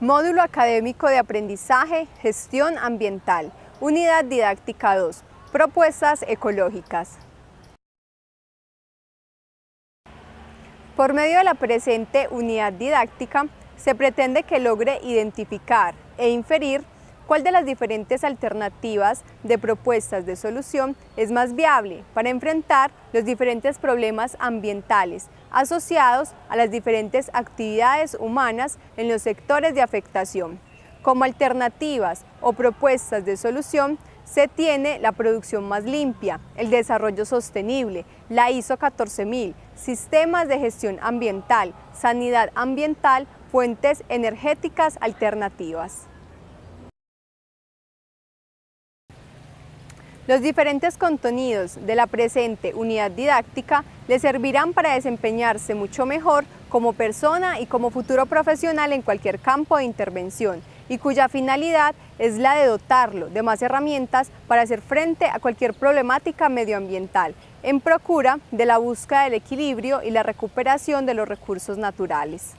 Módulo Académico de Aprendizaje, Gestión Ambiental, Unidad Didáctica 2, Propuestas Ecológicas. Por medio de la presente unidad didáctica, se pretende que logre identificar e inferir cuál de las diferentes alternativas de propuestas de solución es más viable para enfrentar los diferentes problemas ambientales asociados a las diferentes actividades humanas en los sectores de afectación. Como alternativas o propuestas de solución se tiene la producción más limpia, el desarrollo sostenible, la ISO 14000, sistemas de gestión ambiental, sanidad ambiental, fuentes energéticas alternativas. Los diferentes contenidos de la presente unidad didáctica le servirán para desempeñarse mucho mejor como persona y como futuro profesional en cualquier campo de intervención y cuya finalidad es la de dotarlo de más herramientas para hacer frente a cualquier problemática medioambiental en procura de la búsqueda del equilibrio y la recuperación de los recursos naturales.